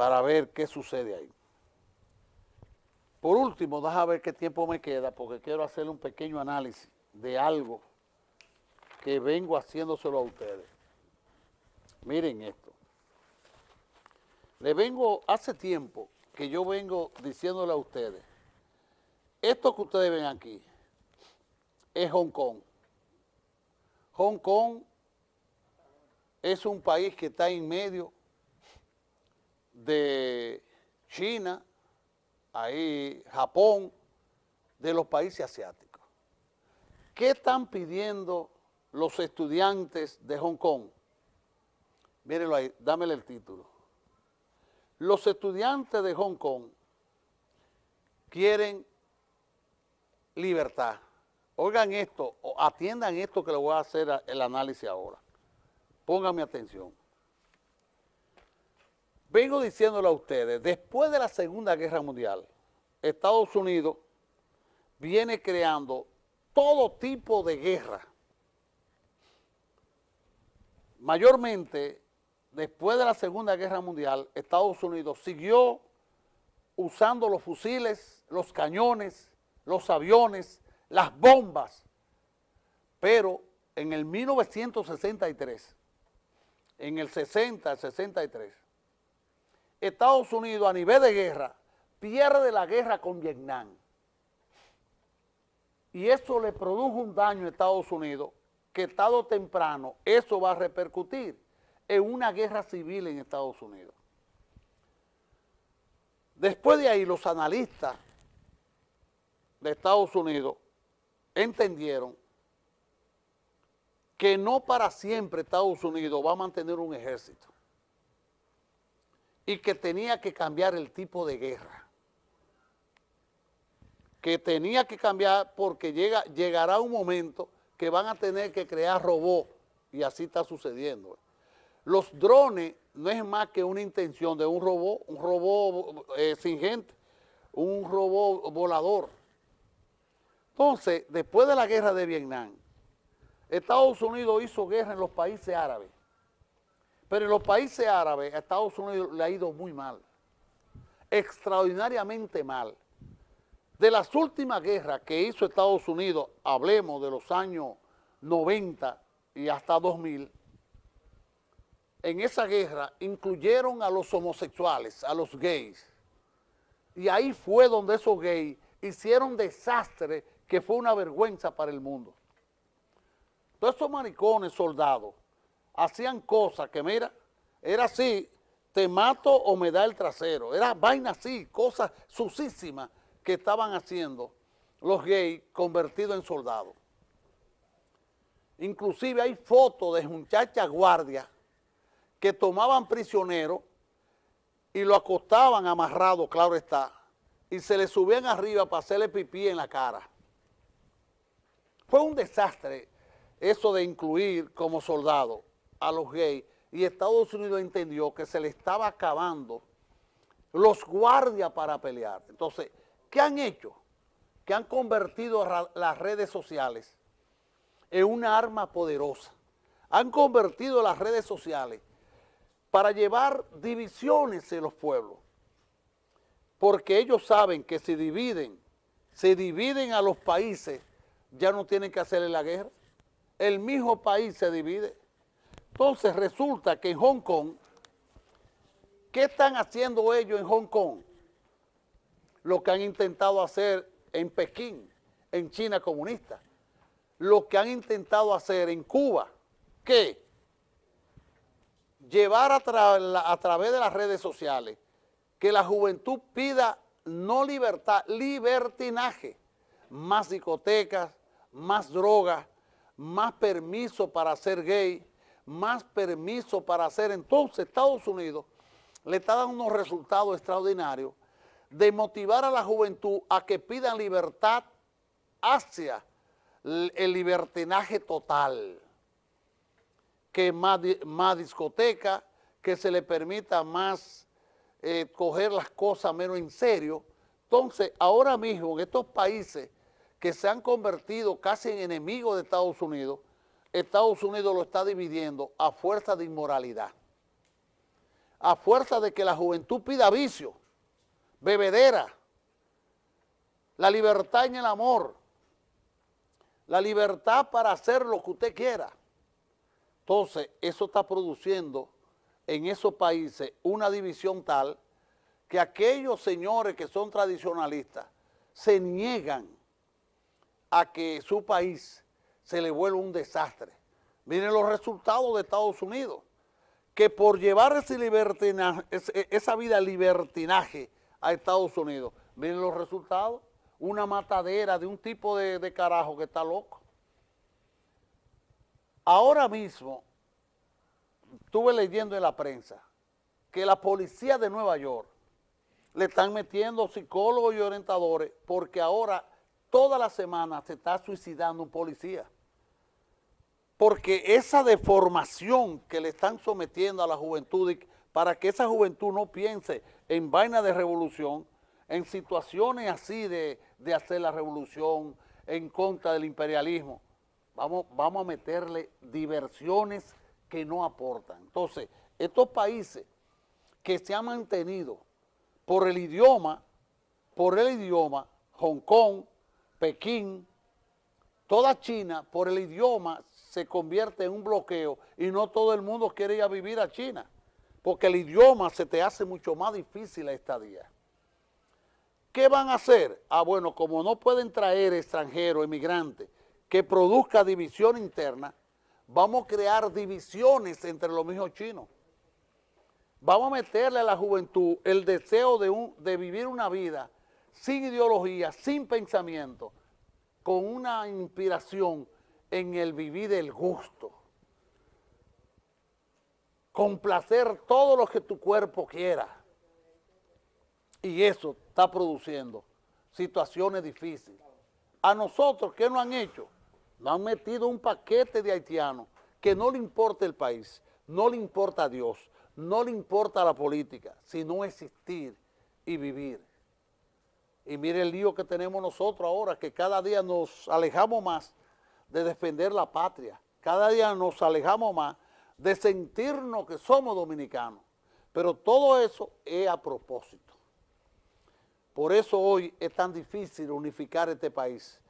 para ver qué sucede ahí. Por último, déjame ver qué tiempo me queda, porque quiero hacerle un pequeño análisis de algo que vengo haciéndoselo a ustedes. Miren esto. Le vengo, hace tiempo que yo vengo diciéndole a ustedes, esto que ustedes ven aquí es Hong Kong. Hong Kong es un país que está en medio de China, ahí Japón, de los países asiáticos. ¿Qué están pidiendo los estudiantes de Hong Kong? Mírenlo ahí, dámele el título. Los estudiantes de Hong Kong quieren libertad. Oigan esto, atiendan esto que le voy a hacer el análisis ahora. Pónganme atención. Vengo diciéndole a ustedes, después de la Segunda Guerra Mundial, Estados Unidos viene creando todo tipo de guerra. Mayormente, después de la Segunda Guerra Mundial, Estados Unidos siguió usando los fusiles, los cañones, los aviones, las bombas, pero en el 1963, en el 60, 63, Estados Unidos a nivel de guerra pierde la guerra con Vietnam. Y eso le produjo un daño a Estados Unidos que tarde temprano eso va a repercutir en una guerra civil en Estados Unidos. Después de ahí los analistas de Estados Unidos entendieron que no para siempre Estados Unidos va a mantener un ejército y que tenía que cambiar el tipo de guerra. Que tenía que cambiar porque llega, llegará un momento que van a tener que crear robots y así está sucediendo. Los drones no es más que una intención de un robot, un robot eh, sin gente, un robot volador. Entonces, después de la guerra de Vietnam, Estados Unidos hizo guerra en los países árabes pero en los países árabes a Estados Unidos le ha ido muy mal, extraordinariamente mal. De las últimas guerras que hizo Estados Unidos, hablemos de los años 90 y hasta 2000, en esa guerra incluyeron a los homosexuales, a los gays. Y ahí fue donde esos gays hicieron desastre que fue una vergüenza para el mundo. Todos esos maricones soldados hacían cosas que, mira, era así, te mato o me da el trasero. Era vaina así, cosas susísimas que estaban haciendo los gays convertidos en soldados. Inclusive hay fotos de muchachas guardias que tomaban prisioneros y lo acostaban amarrado, claro está, y se le subían arriba para hacerle pipí en la cara. Fue un desastre eso de incluir como soldado a los gays y Estados Unidos entendió que se le estaba acabando los guardias para pelear. Entonces, ¿qué han hecho? Que han convertido las redes sociales en una arma poderosa. Han convertido las redes sociales para llevar divisiones en los pueblos. Porque ellos saben que si dividen, se dividen a los países, ya no tienen que hacerle la guerra. El mismo país se divide. Entonces resulta que en Hong Kong, ¿qué están haciendo ellos en Hong Kong? Lo que han intentado hacer en Pekín, en China comunista. Lo que han intentado hacer en Cuba, ¿qué? Llevar a, a través de las redes sociales que la juventud pida no libertad, libertinaje, más discotecas, más drogas, más permiso para ser gay, más permiso para hacer. Entonces Estados Unidos le está dando unos resultados extraordinarios de motivar a la juventud a que pidan libertad hacia el libertinaje total, que más, más discoteca, que se le permita más eh, coger las cosas menos en serio. Entonces, ahora mismo en estos países que se han convertido casi en enemigos de Estados Unidos, Estados Unidos lo está dividiendo a fuerza de inmoralidad. a fuerza de que la juventud pida vicio, bebedera, la libertad en el amor, la libertad para hacer lo que usted quiera. Entonces, eso está produciendo en esos países una división tal que aquellos señores que son tradicionalistas se niegan a que su país se le vuelva un desastre. Miren los resultados de Estados Unidos, que por llevar ese esa vida libertinaje a Estados Unidos, miren los resultados, una matadera de un tipo de, carajo que está loco. Ahora mismo, estuve leyendo en la prensa que la policía de Nueva York le están metiendo psicólogos y orientadores porque ahora toda la semana se está suicidando un policía. Porque esa deformación que le están sometiendo a la juventud para que esa juventud no piense en vaina de revolución, en situaciones así de, de hacer la revolución en contra del imperialismo, vamos, vamos a meterle diversiones que no aportan. Entonces, estos países que se han mantenido por el idioma, por el idioma, Hong Kong, Pekín, toda China, por el idioma, se convierte en un bloqueo y no todo el mundo quiere ir a vivir a China, porque el idioma se te hace mucho más difícil a esta día. ¿Qué van a hacer? Ah, bueno, como no pueden traer extranjeros, emigrantes, que produzca división interna, vamos a crear divisiones entre los mismos chinos. Vamos a meterle a la juventud el deseo de, de vivir una vida sin ideología, sin pensamiento, con una inspiración en el vivir del gusto. Complacer todo lo que tu cuerpo quiera y eso está produciendo situaciones difíciles. A nosotros, ¿qué nos han hecho? Nos han metido un paquete de haitianos que no le importa el país, no le importa a Dios, no le importa la política, sino existir y vivir. Y mire el lío que tenemos nosotros ahora, que cada día nos alejamos más de defender la patria, cada día nos alejamos más de sentirnos que somos dominicanos. Pero todo eso es a propósito. Por eso hoy es tan difícil unificar este país,